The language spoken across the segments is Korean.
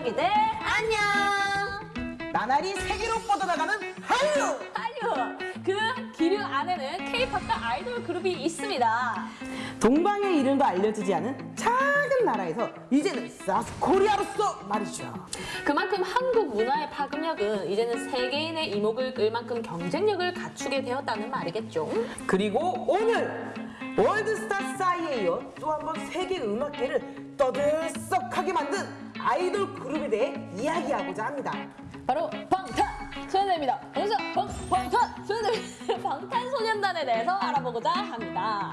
기러기들 안녕! 나날이 세계로 뻗어나가는 한류! 한류! 그 기류 안에는 K-팝과 아이돌 그룹이 있습니다. 동방의 이름도 알려지지 않은 작은 나라에서 이제는 사스코리아로서 말이죠. 그만큼 한국 문화의 파급력은 이제는 세계인의 이목을 끌 만큼 경쟁력을 갖추게 되었다는 말이겠죠. 그리고 오늘 월드스타 싸이에 이어 또 한 번 세계 음악계를 떠들썩하게 만든 아이돌 그룹에 대해 이야기하고자 합니다. 바로 방탄! 소년단입니다. 방탄! 방, 방탄! 소년단! 방탄 소년단에 대해서 알아보고자 합니다.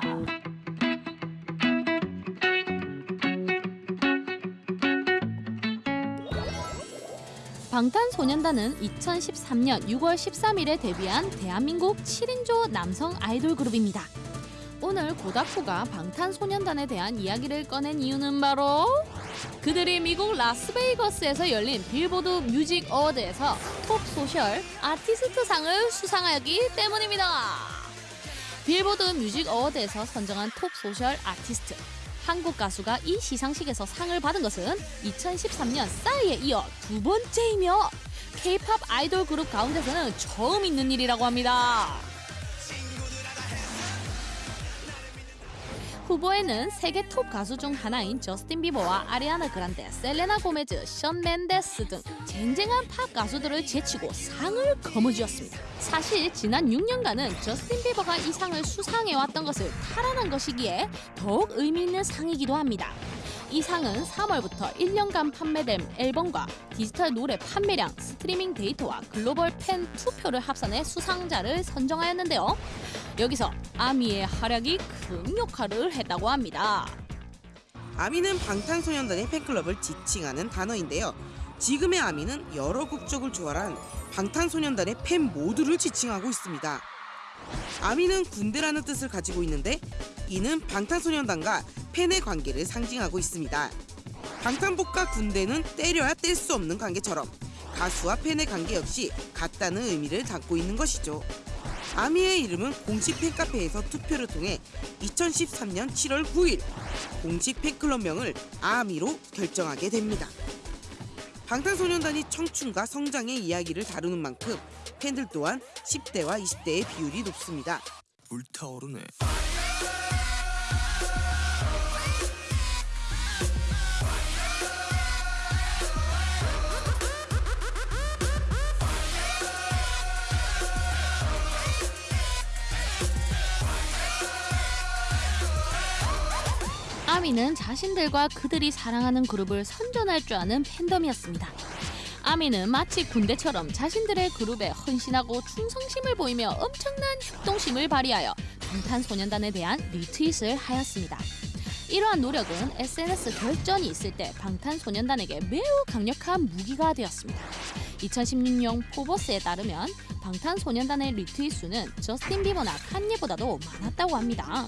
방탄소년단은 2013년 6월 13일에 데뷔한 대한민국 7인조 남성 아이돌 그룹입니다. 오늘 고다쿠가 방탄소년단에 대한 이야기를 꺼낸 이유는 바로 그들이 미국 라스베이거스에서 열린 빌보드 뮤직 어워드에서 톱 소셜 아티스트 상을 수상하였기 때문입니다. 빌보드 뮤직 어워드에서 선정한 톱 소셜 아티스트 한국 가수가 이 시상식에서 상을 받은 것은 2013년 싸이에 이어 두 번째이며 K-팝 아이돌 그룹 가운데서는 처음 있는 일이라고 합니다. 후보에는 세계 톱 가수 중 하나인 저스틴 비버와 아리아나 그란데, 셀레나 고메즈, 션 멘데스 등 쟁쟁한 팝 가수들을 제치고 상을 거머쥐었습니다. 사실 지난 6년간은 저스틴 비버가 이 상을 수상해왔던 것을 탈환한 것이기에 더욱 의미 있는 상이기도 합니다. 이 상은 3월부터 1년간 판매된 앨범과 디지털 노래 판매량, 스트리밍 데이터와 글로벌 팬 투표를 합산해 수상자를 선정하였는데요. 여기서 아미의 활약이 큰 역할을 했다고 합니다. 아미는 방탄소년단의 팬클럽을 지칭하는 단어인데요. 지금의 아미는 여러 국적을 초월한 방탄소년단의 팬 모두를 지칭하고 있습니다. 아미는 군대라는 뜻을 가지고 있는데 이는 방탄소년단과 팬의 관계를 상징하고 있습니다. 방탄복과 군대는 때려야 뗄 수 없는 관계처럼 가수와 팬의 관계 역시 같다는 의미를 담고 있는 것이죠. 아미의 이름은 공식 팬카페에서 투표를 통해 2013년 7월 9일 공식 팬클럽명을 아미로 결정하게 됩니다. 방탄소년단이 청춘과 성장의 이야기를 다루는 만큼 팬들 또한 10대와 20대의 비율이 높습니다. 불타오르네. 아미는 자신들과 그들이 사랑하는 그룹을 선전할 줄 아는 팬덤이었습니다. 아미는 마치 군대처럼 자신들의 그룹에 헌신하고 충성심을 보이며 엄청난 협동심을 발휘하여 방탄소년단에 대한 리트윗을 하였습니다. 이러한 노력은 SNS 결전이 있을 때 방탄소년단에게 매우 강력한 무기가 되었습니다. 2016년 포브스에 따르면 방탄소년단의 리트윗 수는 저스틴 비버나 칸예보다도 많았다고 합니다.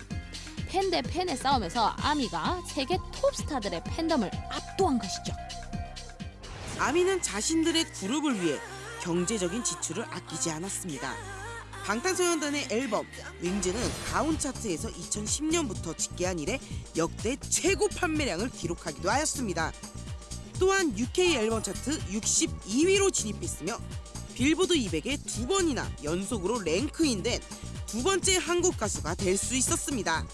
팬 대 팬의 싸움에서 아미가 세계 톱스타들의 팬덤을 압도한 것이죠. 아미는 자신들의 그룹을 위해 경제적인 지출을 아끼지 않았습니다. 방탄소년단의 앨범 윙즈는 가온 차트에서 2010년부터 집계한 이래 역대 최고 판매량을 기록하기도 하였습니다. 또한 UK 앨범 차트 62위로 진입했으며 빌보드 200에 두 번이나 연속으로 랭크인된 두 번째 한국 가수가 될 수 있었습니다.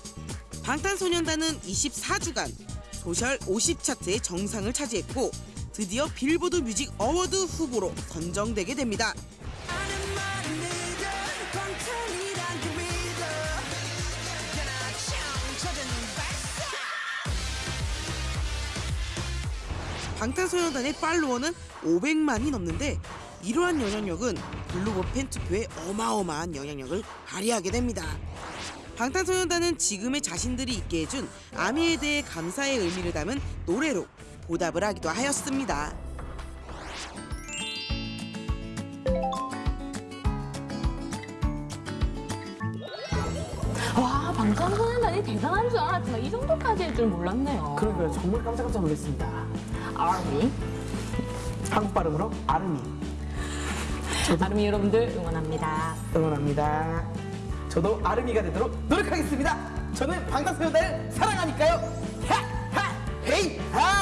방탄소년단은 24주간 소셜 50 차트의 정상을 차지했고 드디어 빌보드 뮤직 어워드 후보로 선정되게 됩니다. 방탄소년단의 팔로워는 500만이 넘는데 이러한 영향력은 글로벌 팬 투표에 어마어마한 영향력을 발휘하게 됩니다. 방탄소년단은 지금의 자신들이 있게 해준 아미에 대해 감사의 의미를 담은 노래로 보답을 하기도 하였습니다. 와 방탄소년단이 대단한 줄 알았지만 이 정도까지 할 줄 몰랐네요. 그러니까요. 정말 깜짝깜짝 놀랐습니다. 아미 한국 발음으로 아르미 아름이 여러분들 응원합니다. 응원합니다. 저도 아르미가 되도록 노력하겠습니다. 저는 방탄소년단을 사랑하니까요. 하! 하! 헤이! 하!